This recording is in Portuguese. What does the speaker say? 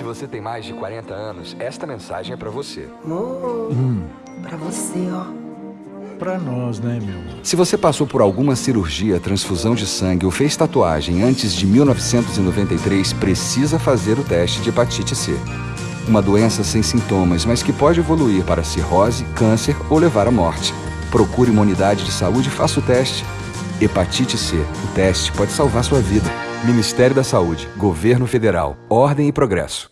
Se você tem mais de 40 anos, esta mensagem é pra você. Oh, Pra você, ó. Pra nós, né, meu? Se você passou por alguma cirurgia, transfusão de sangue ou fez tatuagem antes de 1993, precisa fazer o teste de hepatite C. Uma doença sem sintomas, mas que pode evoluir para cirrose, câncer ou levar à morte. Procure uma unidade de saúde e faça o teste. Hepatite C. O teste pode salvar sua vida. Ministério da Saúde, Governo Federal, Ordem e Progresso.